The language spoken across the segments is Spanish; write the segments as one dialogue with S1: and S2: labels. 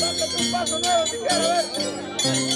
S1: Pásate un paso nuevo si quieres ver.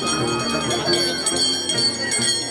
S2: Thank you.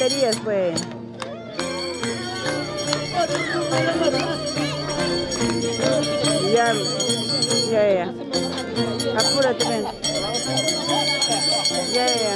S2: Baterías, pues. Ya, ya, ya. Apúrate, ven. Ya, ya,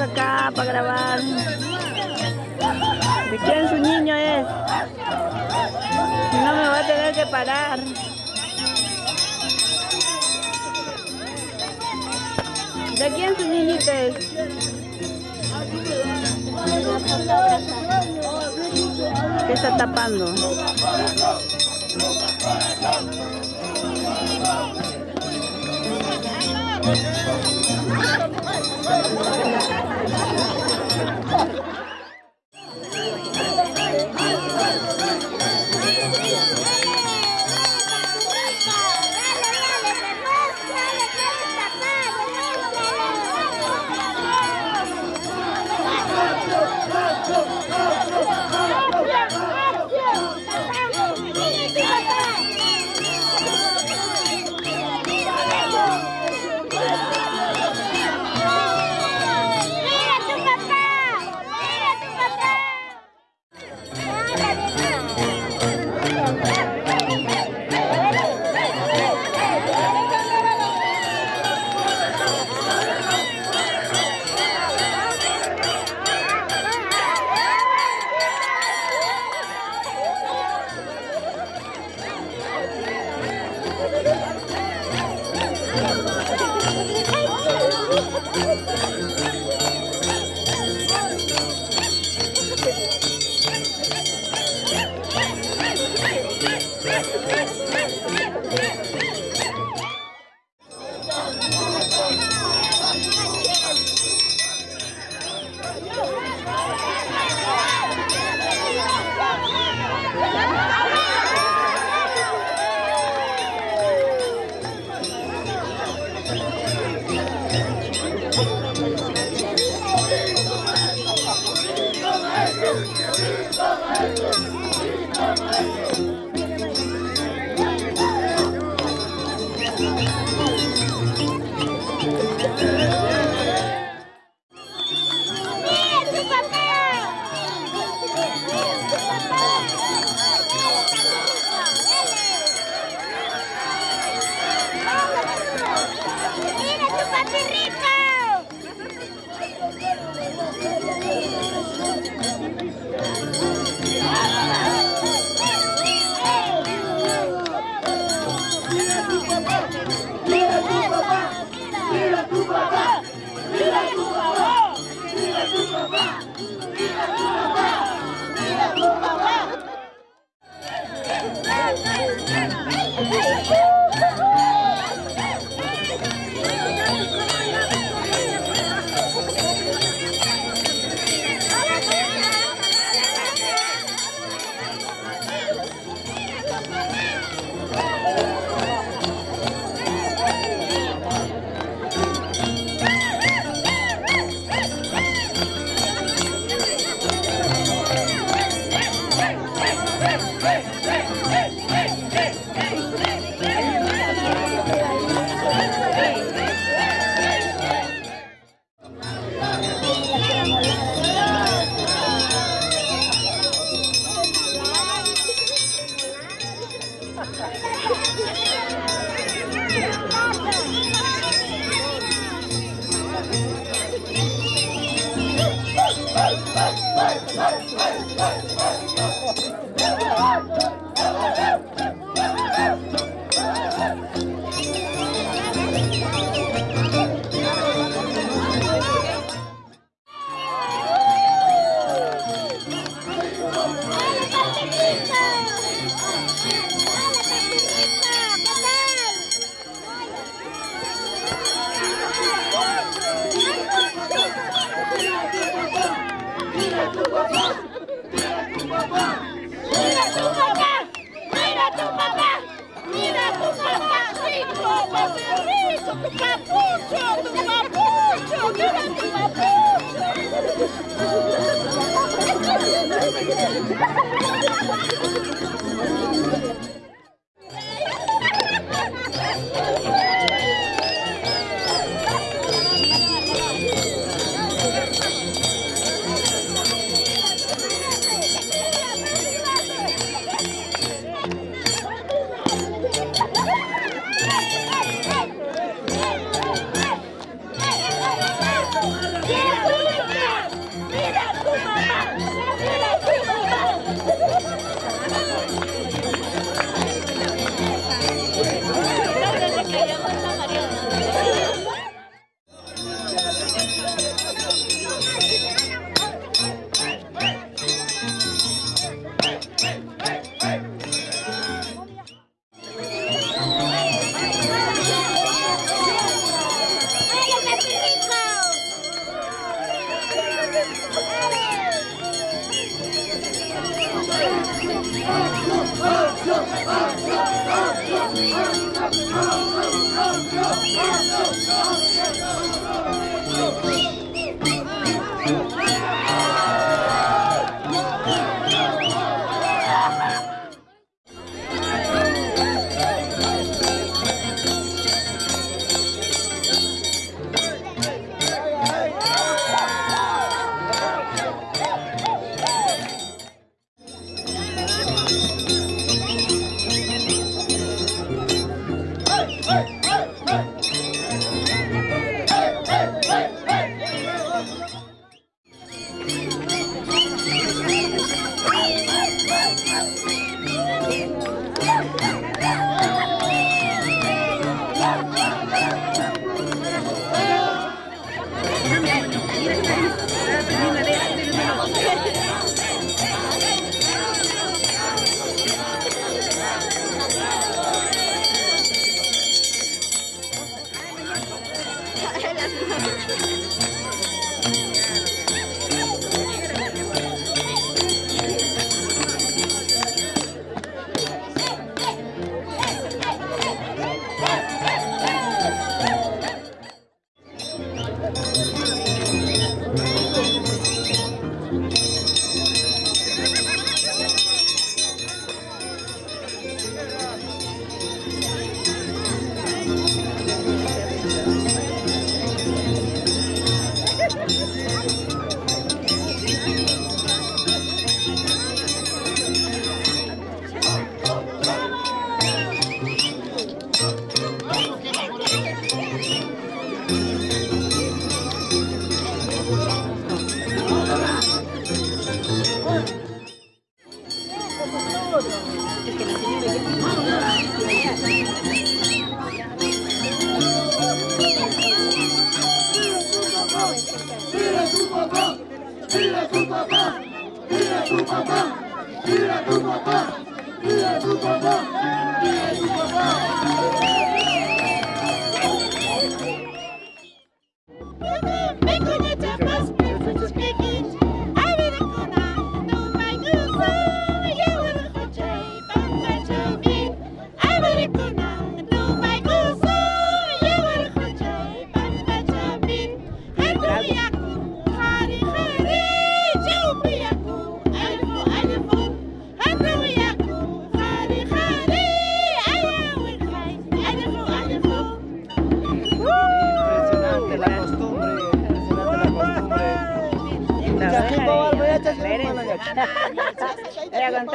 S2: acá, para grabar. ¿De quién su niño es? Si no me va a tener que parar. ¿De quién su niñito es? ¿Qué está tapando?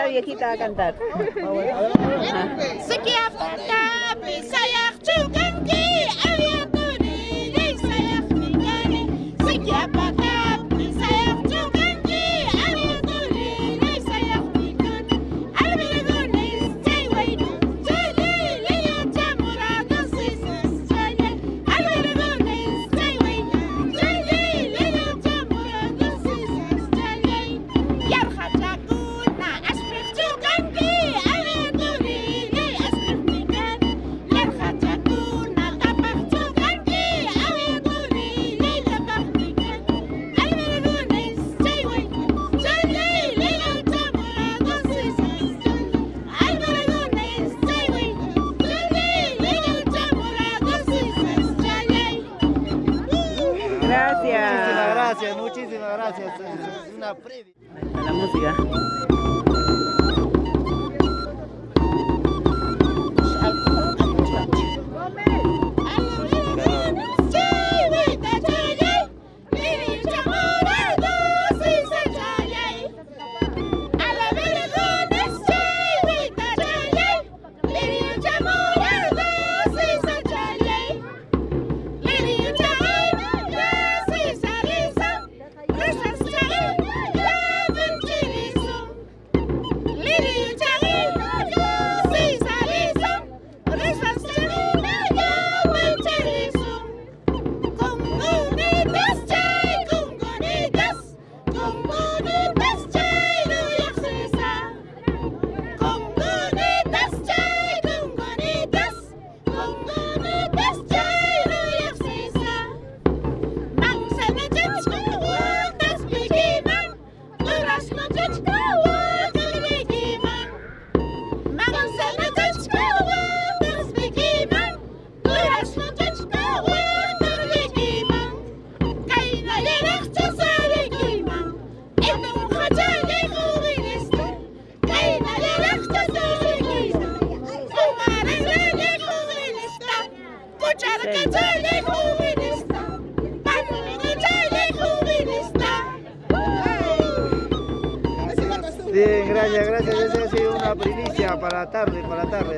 S3: Viejita va a cantar.
S4: para la tarde, para la tarde.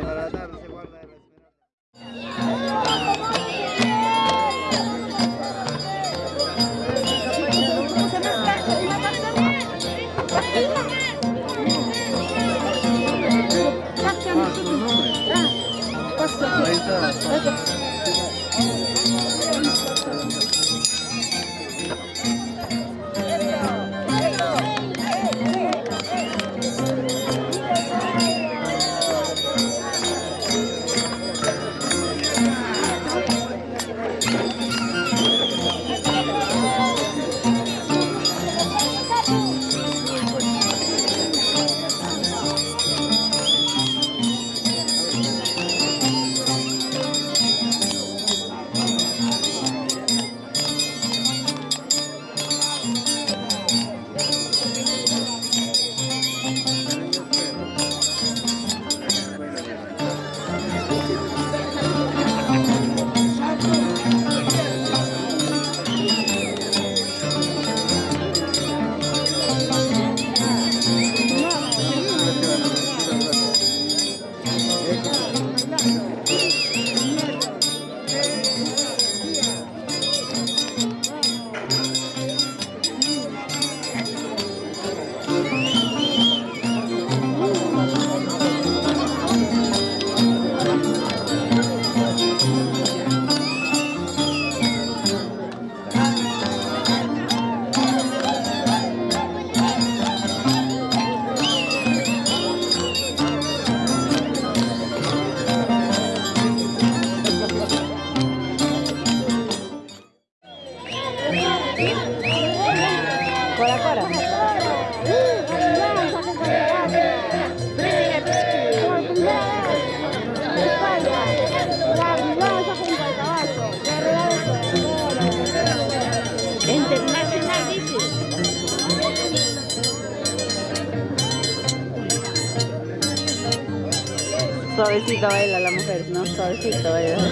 S2: suavecito baila la mujer, ¿no? Suavecito baila.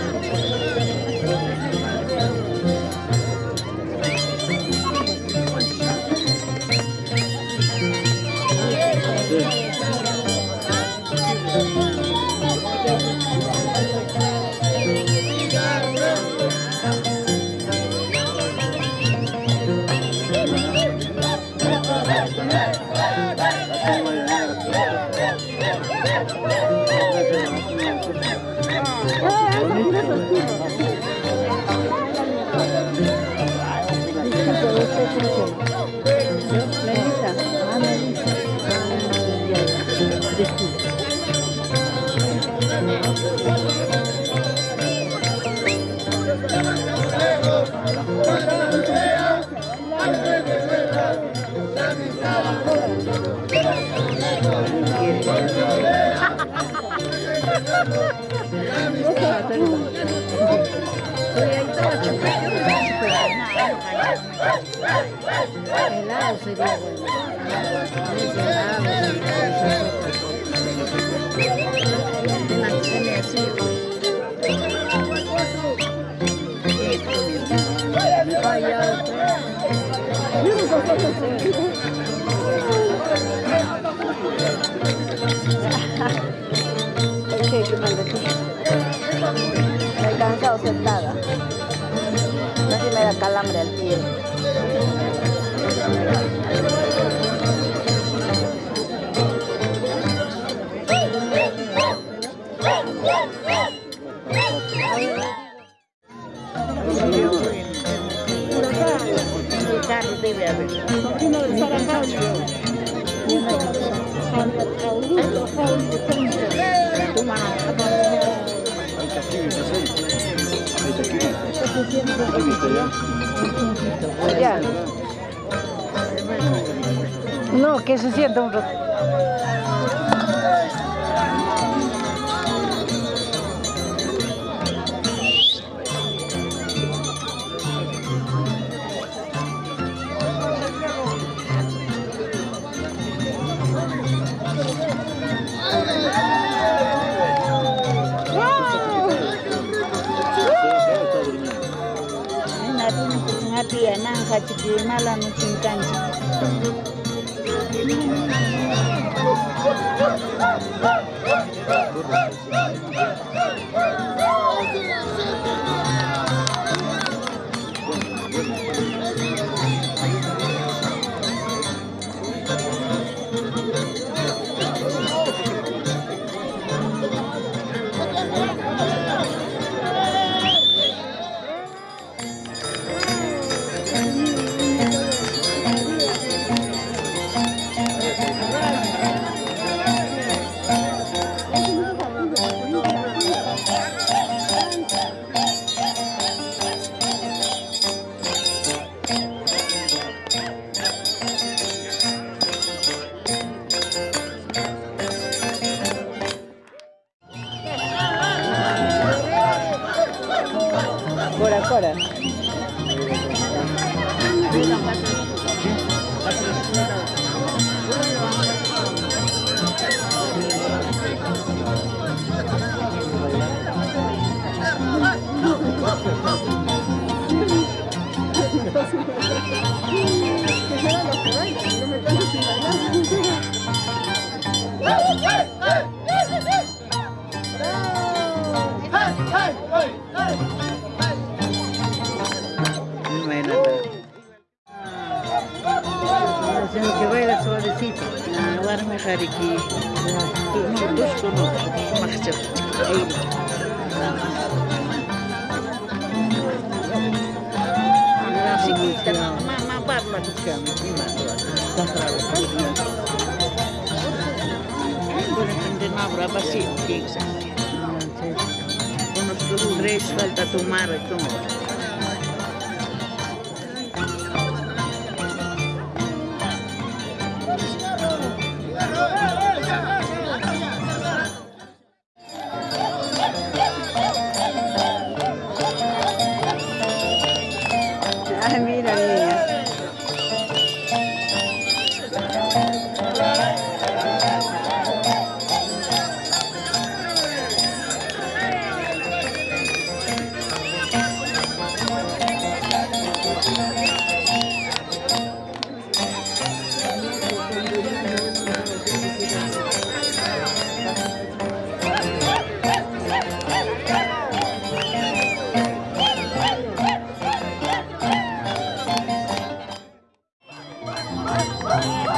S1: Pelado sería bueno. Vaya,
S2: No, que se sienta un.
S1: kachiki mala no
S2: chinkanchi. Oh,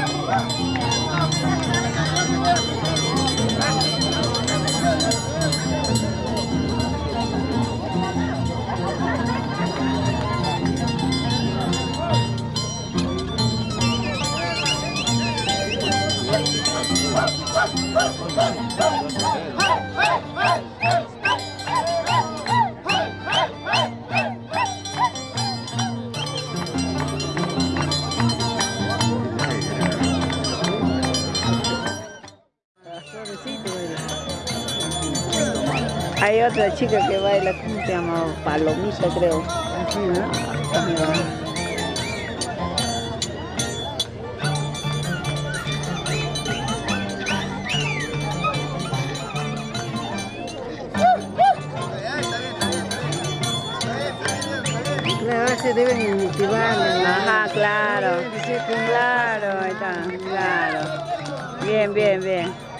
S2: Come on. Otra chica que baila, ¿cómo se llama? Palomita, creo.
S4: Así, ¿no? Se deben motivar.
S2: Ajá, claro. Claro, ahí está, claro. Bien, bien, bien.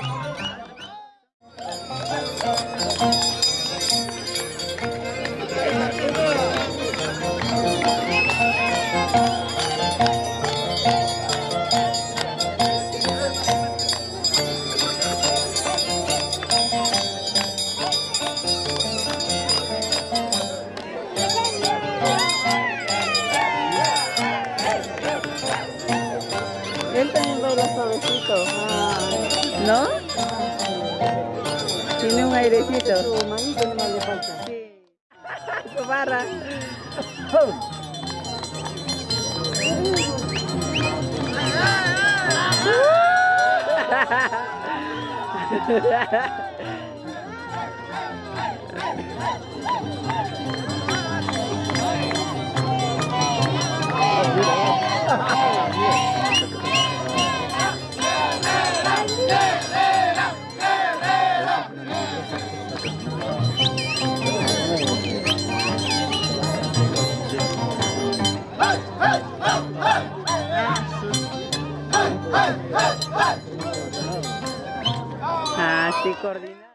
S2: Hãy subscribe cho kênh Ghiền Mì Gõ
S4: Để không bỏ lỡ những
S2: video hấp dẫn Así coordinado.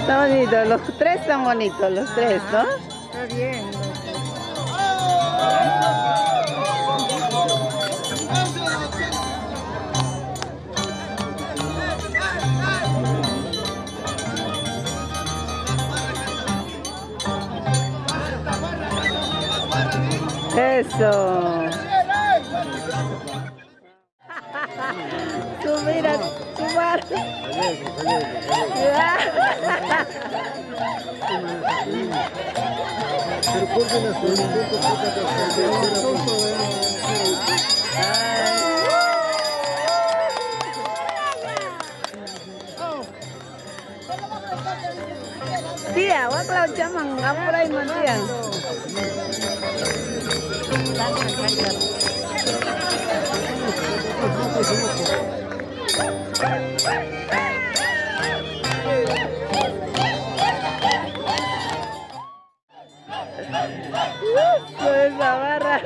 S2: Está bonito, los tres están bonitos, los tres, ¿no?
S4: Está bien.
S2: Eso. Tú mira,
S5: las
S2: Tía, voy a clau chamang, apuray mo tía. Con esa barra.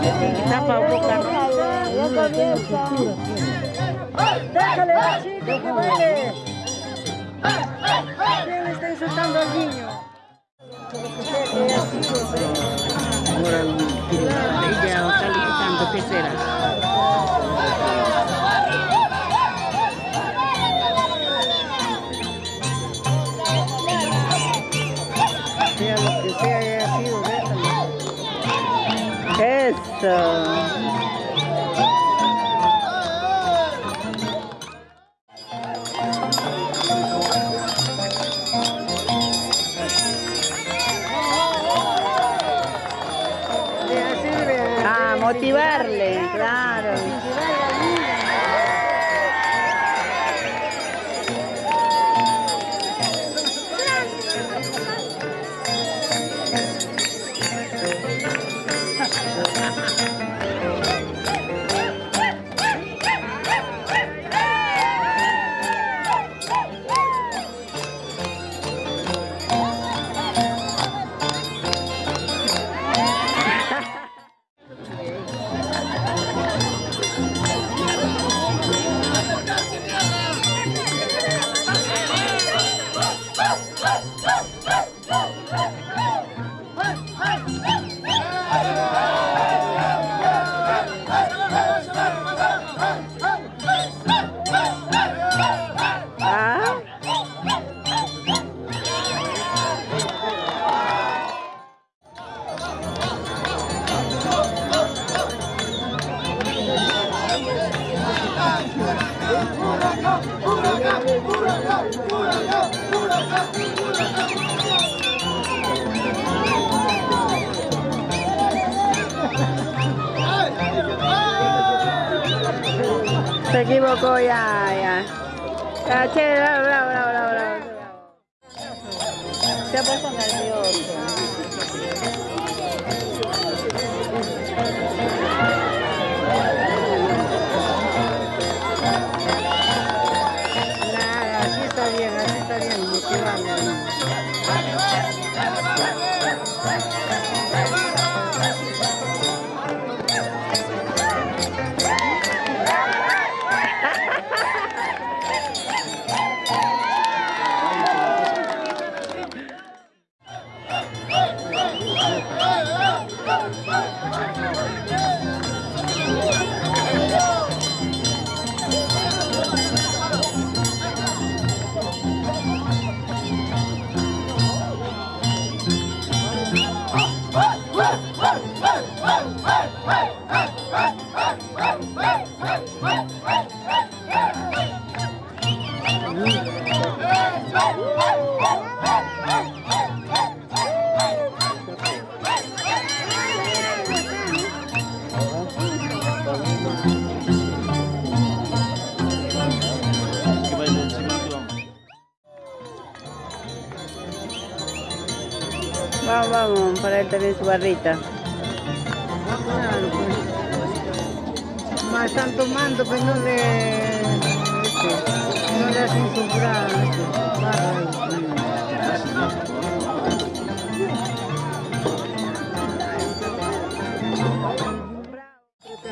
S2: Tapa
S4: comienza. Déjale la chica que baile. ¿Quién le está insultando al niño?
S2: Ella calificando tercera. Eso. Para él también su barrita.
S4: Más están tomando, pero no le, este, no le hacen. Este,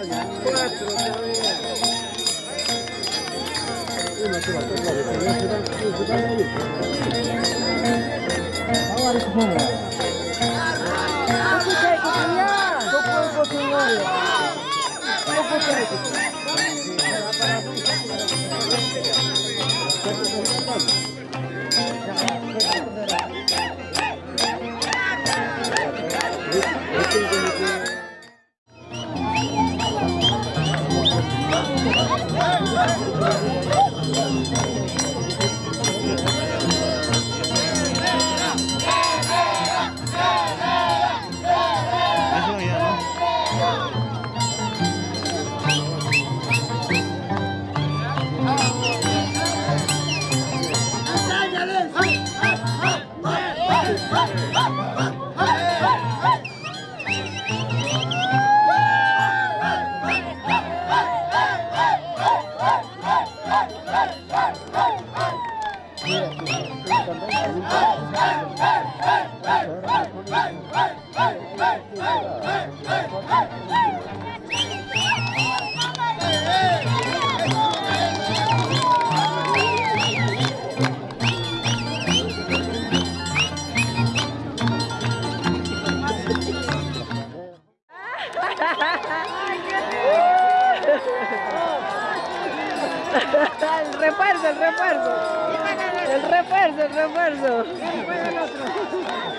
S4: ahí. Cuatro todavía.
S2: El refuerzo, el refuerzo. El refuerzo, el refuerzo.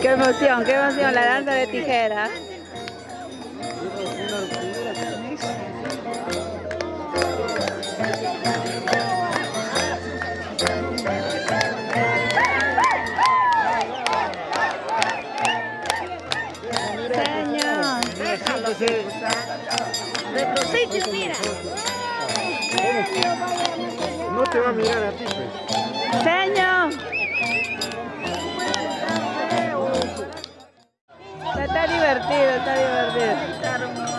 S2: Qué emoción, qué emoción, la danza de tijera.
S6: No te va a mirar a ti, pues.
S2: Señor. Está divertido, está divertido.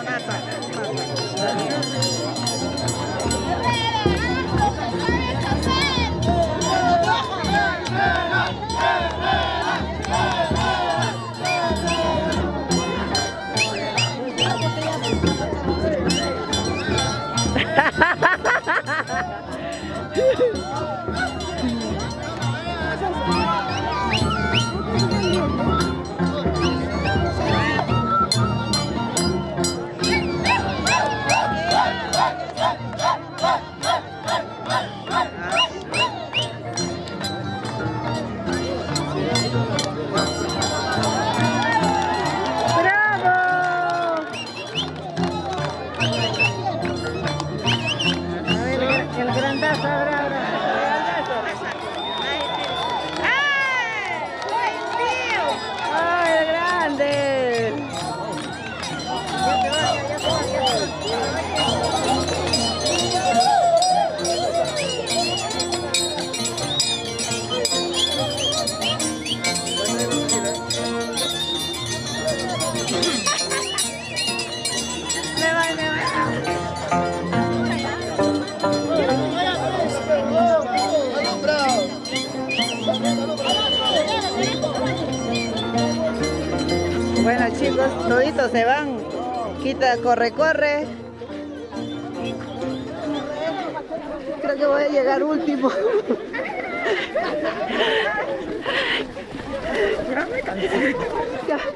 S2: Corre, corre. Creo que voy a llegar último. Ya me.